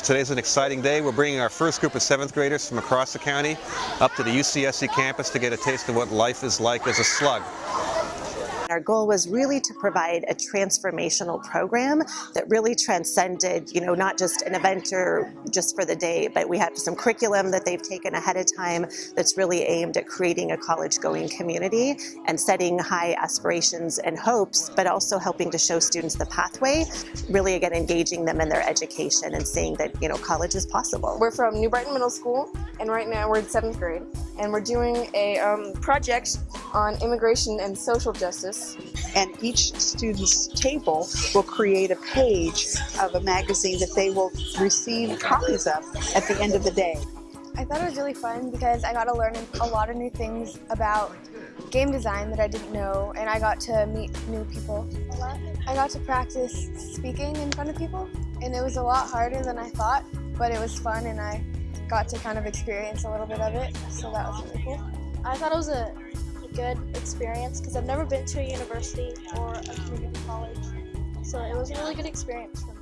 So today's an exciting day. We're bringing our first group of seventh graders from across the county up to the UCSC campus to get a taste of what life is like as a slug. Our goal was really to provide a transformational program that really transcended, you know, not just an event or just for the day, but we have some curriculum that they've taken ahead of time that's really aimed at creating a college-going community and setting high aspirations and hopes, but also helping to show students the pathway, really again engaging them in their education and seeing that, you know, college is possible. We're from New Brighton Middle School, and right now we're in seventh grade, and we're doing a um, project on immigration and social justice and each student's table will create a page of a magazine that they will receive copies of at the end of the day. I thought it was really fun because I got to learn a lot of new things about game design that I didn't know and I got to meet new people. I got to practice speaking in front of people and it was a lot harder than I thought but it was fun and I got to kind of experience a little bit of it so that was really cool. I thought it was a good experience because I've never been to a university or a community college. So it was a really good experience for me.